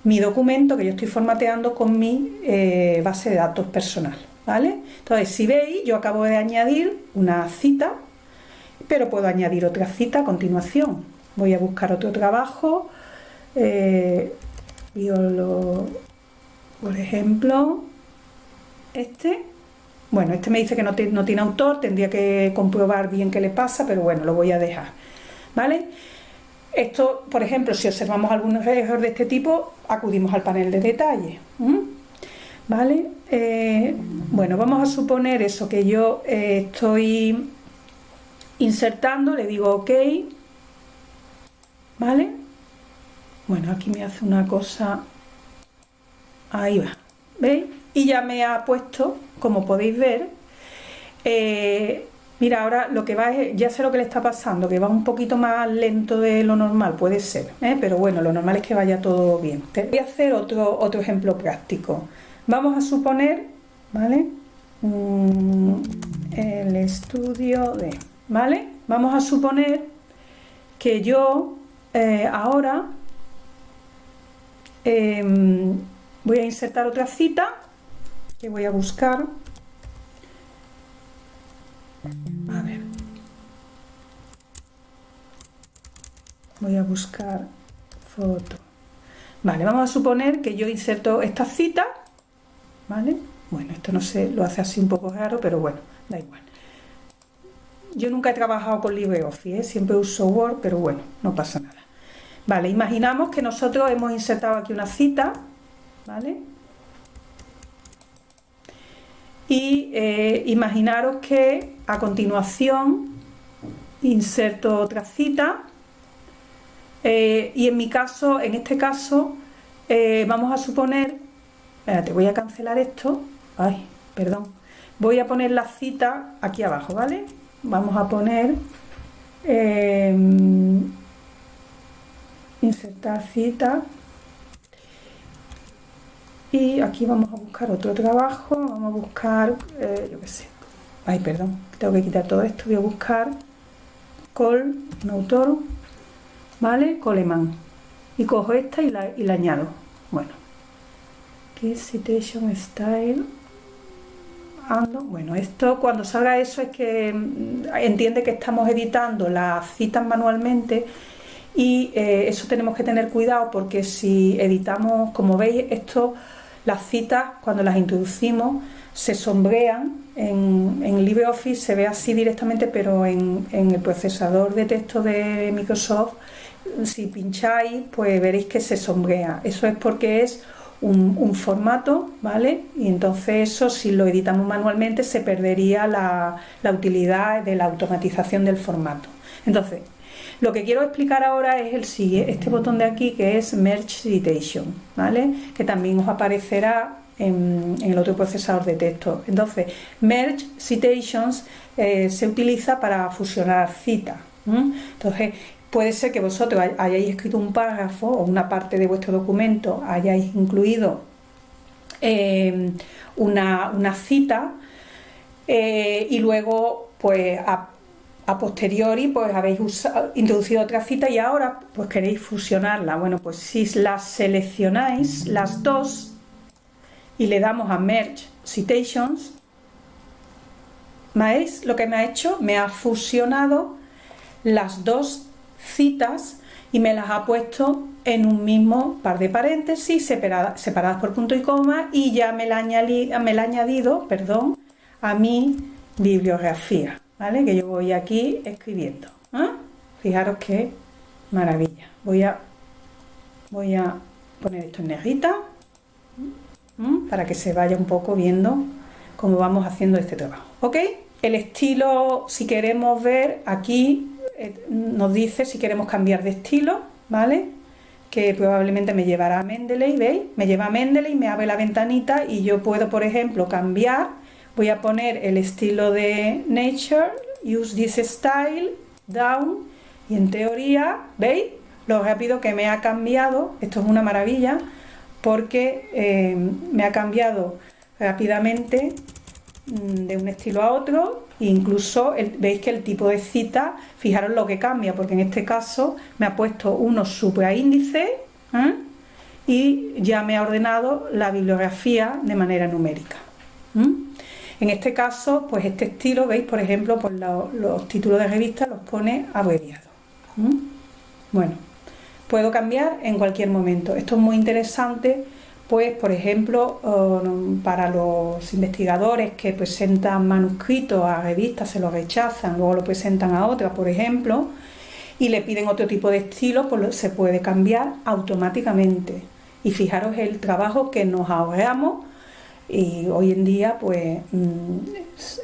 mi documento que yo estoy formateando con mi eh, base de datos personal, ¿vale? Entonces, si veis, yo acabo de añadir una cita, pero puedo añadir otra cita a continuación. Voy a buscar otro trabajo, eh, por ejemplo, este, bueno, este me dice que no, tiene autor, tendría que comprobar bien qué le pasa, pero bueno, lo voy a dejar, ¿vale? Esto, por ejemplo, si observamos algunos errores de este tipo, acudimos al panel de detalle, ¿vale? Eh, bueno, vamos a suponer eso, que yo eh, estoy insertando, le digo OK, ¿vale? Bueno, aquí me hace una cosa, ahí va, ¿veis? y ya me ha puesto, como podéis ver, eh, mira, ahora lo que va es, ya sé lo que le está pasando, que va un poquito más lento de lo normal, puede ser, ¿eh? pero bueno, lo normal es que vaya todo bien. voy a hacer otro, otro ejemplo práctico. Vamos a suponer, ¿vale? Mm, el estudio de, ¿vale? Vamos a suponer que yo eh, ahora em, voy a insertar otra cita que voy a buscar. A ver. Voy a buscar foto. Vale, vamos a suponer que yo inserto esta cita vale, bueno, esto no sé, lo hace así un poco raro, pero bueno, da igual yo nunca he trabajado con LibreOffice, ¿eh? siempre uso Word, pero bueno, no pasa nada vale, imaginamos que nosotros hemos insertado aquí una cita vale, y eh, imaginaros que a continuación inserto otra cita eh, y en mi caso, en este caso, eh, vamos a suponer, espérate, voy a cancelar esto, ay, perdón, voy a poner la cita aquí abajo, ¿vale? Vamos a poner insertar cita. Y aquí vamos a buscar otro trabajo vamos a buscar eh, yo qué sé. Ay perdón tengo que quitar todo esto voy a buscar col un autor vale coleman. Y cojo esta y la, y la añado. Bueno. Citation style bueno esto cuando salga eso es que mm, entiende que estamos editando las citas manualmente y eh, eso tenemos que tener cuidado porque si editamos como veis esto las citas, cuando las introducimos, se sombrean en LibreOffice, se ve así directamente, pero en, el procesador de texto de Microsoft, si pincháis, pues veréis que se sombrea. Eso es porque es un, formato, ¿vale? Y entonces eso, si lo editamos manualmente, se perdería la, utilidad de la automatización del formato. Entonces, lo que quiero explicar ahora es el siguiente, este botón de aquí que es Merge Citation, ¿vale? Que también os aparecerá en, el otro procesador de texto. Entonces, Merge Citations eh, se utiliza para fusionar citas. Entonces, puede ser que vosotros hayáis escrito un párrafo o una parte de vuestro documento, hayáis incluido eh, una, cita eh, y luego pues a posteriori pues habéis introducido otra cita y ahora pues queréis fusionarla. Bueno, pues si las seleccionáis las dos y le damos a Merge Citations, ¿veis lo que me ha hecho? Me ha fusionado las dos citas y me las ha puesto en un mismo par de paréntesis separadas, separadas por punto y coma y ya me la, me la ha añadido perdón, a mi bibliografía. ¿vale? Que yo voy aquí escribiendo. ¿ah? Fijaros qué maravilla. Voy a, voy a poner esto en negrita para que se vaya un poco viendo cómo vamos haciendo este trabajo. ¿Ok? el estilo, si queremos ver, aquí eh, nos dice si queremos cambiar de estilo, ¿vale? Que probablemente me llevará a Mendeley, ¿veis? Me lleva a Mendeley, me abre la ventanita y yo puedo, por ejemplo, cambiar. Voy a poner el estilo de Nature, Use this style, Down, y en teoría, ¿veis? Lo rápido que me ha cambiado, esto es una maravilla, porque eh, me ha cambiado rápidamente de un estilo a otro incluso veis que el tipo de cita fijaros lo que cambia porque en este caso me ha puesto unos supraíndices ¿eh? y ya me ha ordenado la bibliografía de manera numérica en este caso pues este estilo veis por ejemplo pues los títulos de revista los pone abreviados bueno puedo cambiar en cualquier momento. Esto es muy interesante pues por ejemplo para los investigadores que presentan manuscritos a revistas se los rechazan, luego lo presentan a otras por ejemplo y le piden otro tipo de estilo, pues se puede cambiar automáticamente y fijaros el trabajo que nos ahorramos y hoy en día pues mm,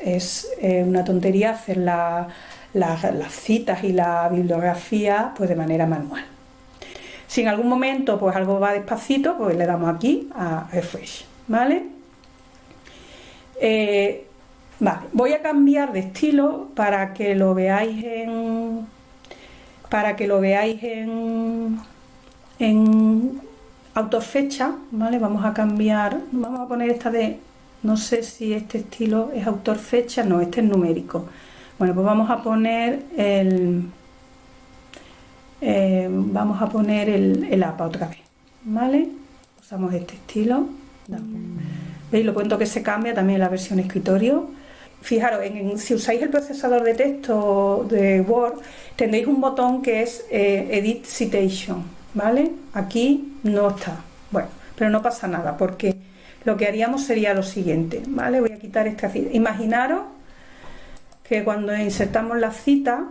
es una tontería hacer las citas y la bibliografía pues de manera manual. Si en algún momento pues algo va despacito, pues le damos aquí a refresh, ¿vale? Eh, vale, voy a cambiar de estilo para que lo veáis en para que lo veáis en en autorfecha, ¿vale? Vamos a cambiar, vamos a poner esta de no sé si este estilo es autor fecha, no, este es numérico. Bueno, pues vamos a poner el eh, vamos a poner el, APA otra vez, ¿vale? Usamos este estilo. ¿Veis? Lo cuento que se cambia también la versión escritorio. Fijaros, si usáis el procesador de texto de Word, tendréis un botón que es eh, Edit Citation, ¿vale? Aquí no está. Bueno, pero no pasa nada, porque lo que haríamos sería lo siguiente, ¿vale? Voy a quitar esta cita. Imaginaros que cuando insertamos la cita,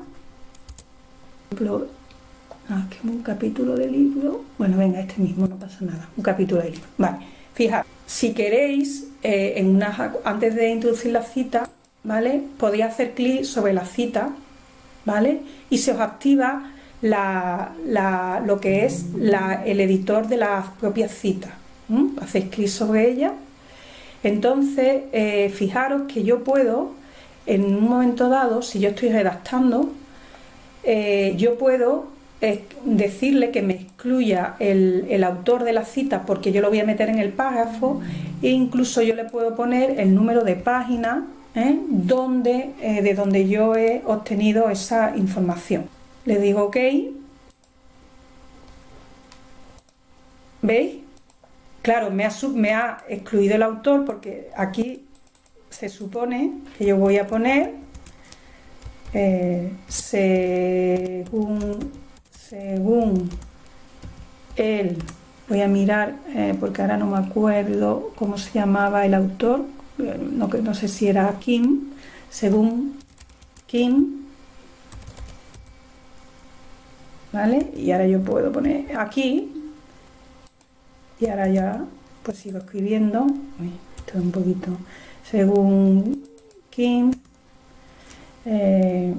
Ah, que un capítulo de libro. Bueno, venga, este mismo, no pasa nada. Un capítulo de libro. Vale, fijaos, si queréis, eh, en una, antes de introducir la cita, ¿vale? Podéis hacer clic sobre la cita, ¿vale? Y se os activa lo que es el editor de la propia cita. Hacéis clic sobre ella. Entonces, eh, fijaros que yo puedo, en un momento dado, si yo estoy redactando, eh, yo puedo es decirle que me excluya el, autor de la cita porque yo lo voy a meter en el párrafo e incluso yo le puedo poner el número de página ¿eh? donde, eh, de donde yo he obtenido esa información. Le digo OK. ¿Veis? Claro, me ha, excluido el autor porque aquí se supone que yo voy a poner eh, según según él, voy a mirar eh, porque ahora no me acuerdo cómo se llamaba el autor, eh, no, no sé si era Kim, según Kim, ¿vale? Y ahora yo puedo poner aquí y ahora ya pues sigo escribiendo, esto es un poquito, según Kim, eh,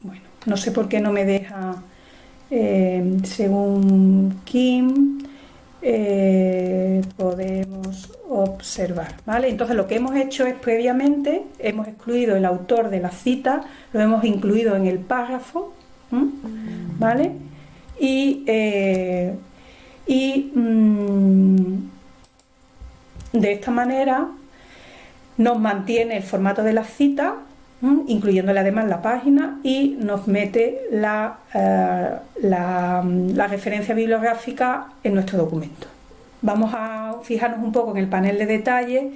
bueno, no sé por qué no me deja eh, según Kim, eh, podemos observar, ¿vale? Entonces lo que hemos hecho es previamente, hemos excluido el autor de la cita, lo hemos incluido en el párrafo, ¿vale? Y, eh, y mm, de esta manera nos mantiene el formato de la cita incluyéndole además la página y nos mete la, eh, la, referencia bibliográfica en nuestro documento. Vamos a fijarnos un poco en el panel de detalle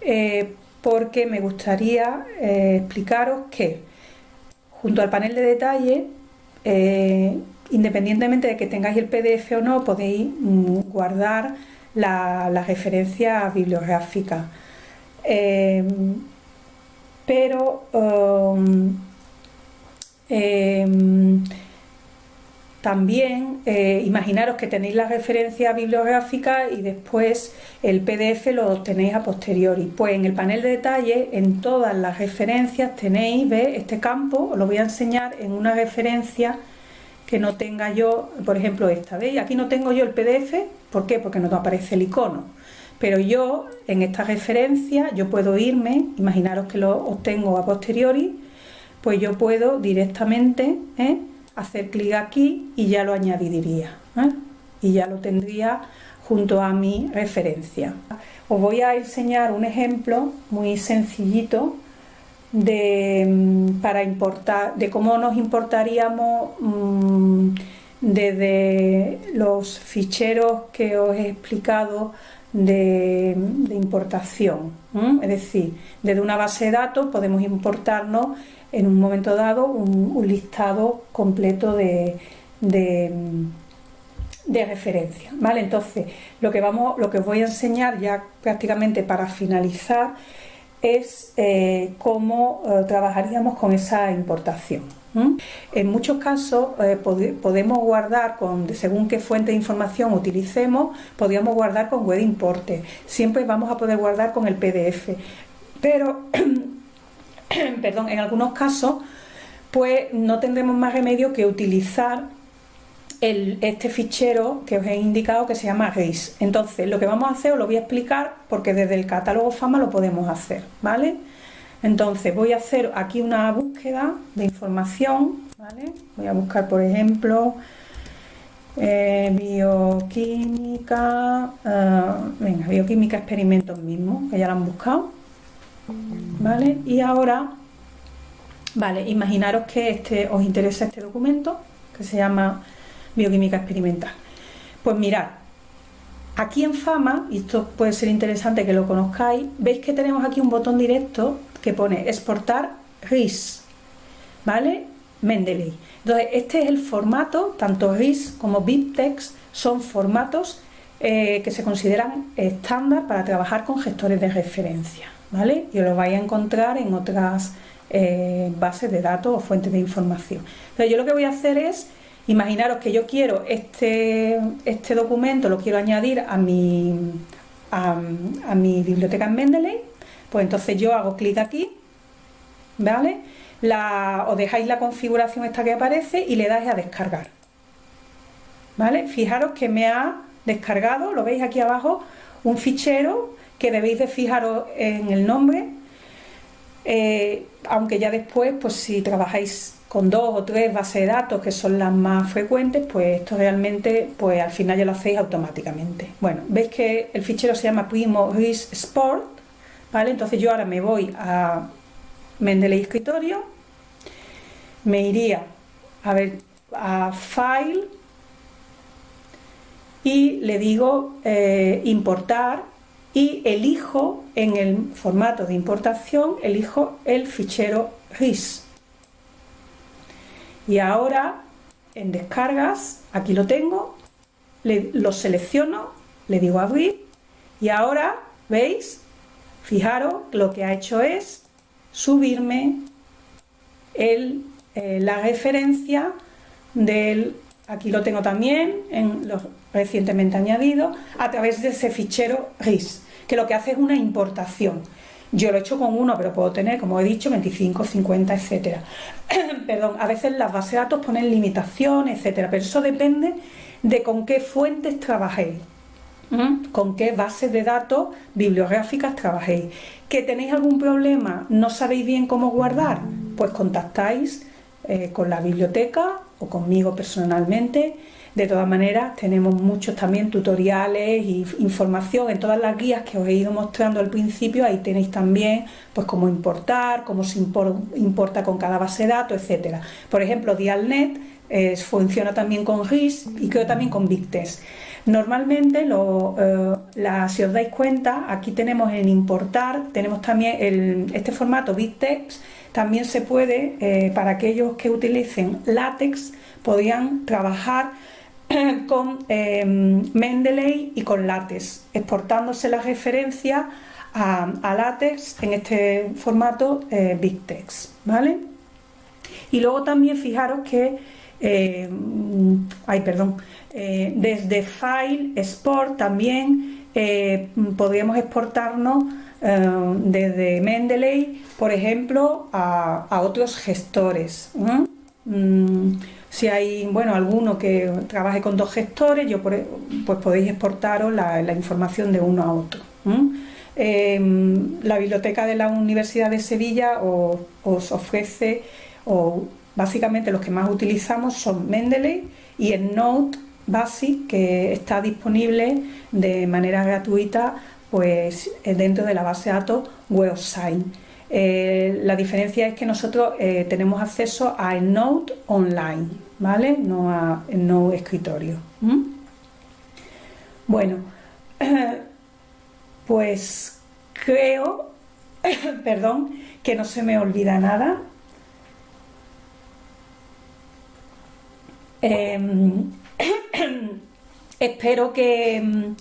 eh, porque me gustaría eh, explicaros que junto al panel de detalle, independientemente de que tengáis el PDF o no, podéis mm, guardar la, la referencia bibliográfica pero um, em, también eh, imaginaros que tenéis la referencia bibliográfica y después el PDF lo obtenéis a posteriori. Pues en el panel de detalle, en todas las referencias tenéis, ¿ves? Este campo, os lo voy a enseñar en una referencia que no tenga yo, por ejemplo esta, ¿veis? Aquí no tengo yo el PDF, ¿por qué? Porque no aparece el icono. Pero yo, en esta referencia, yo puedo irme, imaginaros que lo obtengo a posteriori, pues yo puedo directamente ¿eh? hacer clic aquí y ya lo añadiría. ¿eh? Y ya lo tendría junto a mi referencia. Os voy a enseñar un ejemplo muy sencillito de, mm, para importar, de cómo nos importaríamos mm, desde los ficheros que os he explicado de, importación. Es decir, desde una base de datos podemos importarnos en un momento dado un, listado completo de, de, de referencia. ¿vale? Entonces, lo que, vamos, lo que os voy a enseñar ya prácticamente para finalizar es eh, cómo eh, trabajaríamos con esa importación. En muchos casos eh, podemos guardar con, según qué fuente de información utilicemos, podríamos guardar con web importe. Siempre vamos a poder guardar con el PDF. Pero, perdón, en algunos casos, pues no tendremos más remedio que utilizar este fichero que os he indicado que se llama RIS. Entonces, lo que vamos a hacer os lo voy a explicar porque desde el catálogo FAMA lo podemos hacer, ¿vale? Entonces, voy a hacer aquí una búsqueda de información, ¿vale? Voy a buscar, por ejemplo, eh, bioquímica, eh, venga, bioquímica experimentos mismos, que ya lo han buscado, ¿vale? Y ahora, vale, imaginaros que este, os interesa este documento, que se llama bioquímica experimental. Pues mirad, aquí en Fama, y esto puede ser interesante que lo conozcáis, veis que tenemos aquí un botón directo que pone exportar RIS, ¿vale? Mendeley. Entonces, este es el formato, tanto RIS como BibTeX son formatos eh, que se consideran estándar para trabajar con gestores de referencia, ¿vale? Y lo vais a encontrar en otras eh, bases de datos o fuentes de información. Entonces, yo lo que voy a hacer es Imaginaros que yo quiero este, este documento, lo quiero añadir a mi, a, mi biblioteca en Mendeley, pues entonces yo hago clic aquí, ¿vale? La, os dejáis la configuración esta que aparece y le dais a descargar. ¿Vale? Fijaros que me ha descargado, lo veis aquí abajo, un fichero que debéis de fijaros en el nombre, eh, aunque ya después, pues si trabajáis con dos o tres bases de datos que son las más frecuentes, pues esto realmente, pues al final ya lo hacéis automáticamente. Bueno, veis que el fichero se llama Primo RIS Sport, Entonces yo ahora me voy a Mendeley Escritorio, me iría a ver a File y le digo eh, importar y elijo en el formato de importación, elijo el fichero RIS y ahora en descargas, aquí lo tengo, lo selecciono, le digo abrir y ahora, ¿veis? Fijaros, lo que ha hecho es subirme eh, la referencia del, aquí lo tengo también, en recientemente añadidos, a través de ese fichero RIS, que lo que hace es una importación. Yo lo he hecho con uno, pero puedo tener, como he dicho, 25, 50, etcétera. Perdón, a veces las bases de datos ponen limitaciones, etcétera, pero eso depende de con qué fuentes trabajéis. Con qué bases de datos bibliográficas trabajéis. ¿Que tenéis algún problema? ¿No sabéis bien cómo guardar? Pues contactáis eh, con la biblioteca o conmigo personalmente de todas maneras, tenemos muchos también tutoriales e información en todas las guías que os he ido mostrando al principio. Ahí tenéis también pues cómo importar, cómo se importa con cada base de datos, etcétera. Por ejemplo, Dialnet eh, funciona también con RIS y creo también con BigTest. Normalmente, eh, si os dais cuenta, aquí tenemos en importar, tenemos también este formato BigText, también se puede, eh, para aquellos que utilicen látex, podían trabajar con em, Mendeley y con látex, exportándose la referencia a, látex en este formato eh, BigText, ¿vale? Y luego también fijaros que eh, ay, perdón, eh, desde File Export también eh, podríamos exportarnos desde Mendeley, por ejemplo, a, otros gestores. Mm, si hay, bueno, alguno que trabaje con dos gestores, yo e, pues podéis exportaros la, información de uno a otro. la biblioteca de la Universidad de Sevilla os, ofrece, o básicamente los que más utilizamos son Mendeley y el Note Basic que está disponible de manera gratuita pues dentro de la base de datos WebSign. Eh, la diferencia es que nosotros eh, tenemos acceso a Note online, ¿vale? No a Note escritorio. Bueno, pues creo, perdón, que no se me olvida nada. Em, espero que,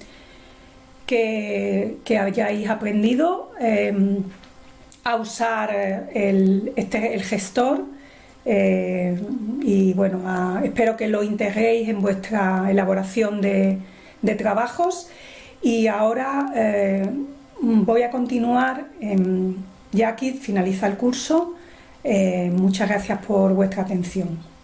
que, hayáis aprendido em, a usar el, este, el gestor eh, y bueno, espero que lo integréis en vuestra elaboración de, trabajos y ahora eh, voy a continuar, ya aquí finaliza el curso, eh, muchas gracias por vuestra atención.